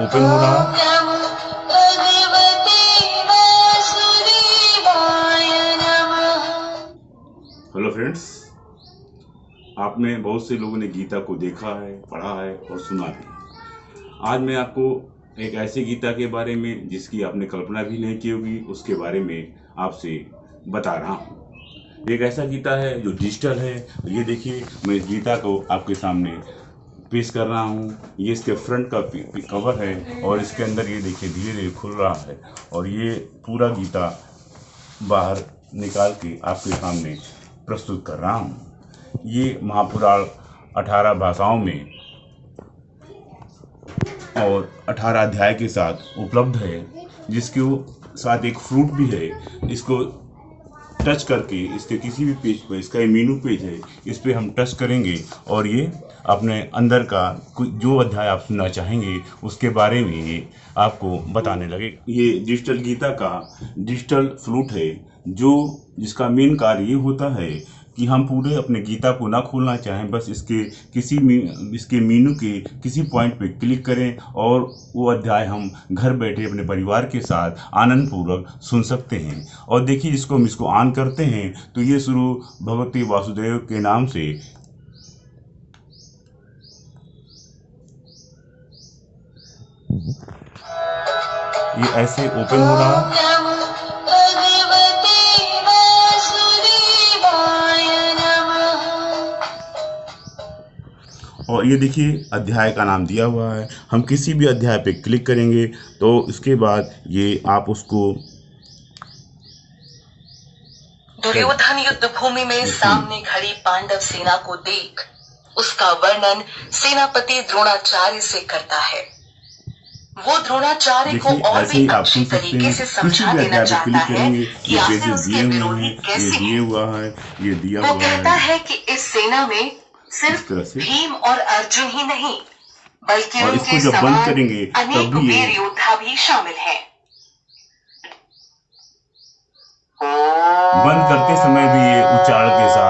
Open हो रहा hello friends, आपने बहुत से लोगों ने गीता को देखा है, पढ़ा है और सुना भी आज मैं आपको एक ऐसी गीता के बारे में, जिसकी आपने कल्पना भी नहीं की होगी, उसके बारे में आपसे बता रहा हूँ। एक ऐसा गीता है जो डिजिटल है। ये देखिए, मैं इस गीता को आपके सामने पेश कर रहा हूँ। ये इसके फ्रंट का कवर है और इसके अंदर ये देखिए धीरे धीरे खुल रहा है और ये पूरा गीता बाहर निकाल के आपके सामने प्रस्तुत कर रहा हूँ। ये महापुराण अठारह भाषाओं में और अठारह अध्याय के साथ उपलब्ध है, जिसके साथ एक फ्रूट भी है इसको टच करके इसके किसी भी पेज पर, इसका मीनू पेज है, इस पर हम टच करेंगे और ये अपने अंदर का जो अध्याय आप सुनना चाहेंगे, उसके बारे में ये आपको बताने लगे ये डिजिटल गीता का डिजिटल फ्लूट है, जो, जिसका मेन कार्य ये होता है कि हम पूरे अपने गीता को ना खोलना चाहें, बस इसके किसी मी- इसके मीनू के किसी पॉइंट पे क्लिक करें और वो अध्याय हम घर बैठे अपने परिवार के साथ आनंद पूर्वक सुन सकते हैं। और देखिए इसको हम इसको ऑन करते हैं तो ये शुरू भगवती वासुदेव के नाम से। ये ऐसे ओपन हो रहा और ये देखिए अध्याय का नाम दिया हुआ है। हम किसी भी अध्याय पे क्लिक करेंगे तो इसके बाद ये आप उसको दुर्योधन युद्ध भूमि में सामने खड़ी पांडव सेना को देख उसका वर्णन सेनापति द्रोणाचार्य से करता है। वो द्रोणाचार्य को और भी अच्छी तरीके से समझा देना चाहता है कि आखिर उसके विरोधी हैं ये कैसे हैं हुआ है ये दिया वो कहता है कि इस सेना में सिर्फ़ भीम और अर्जुन ही नहीं बल्कि उनके समान करेंगे अनेक वीर योद्धा भी शामिल है। बंद करते समय भी ये उच्चारण के साथ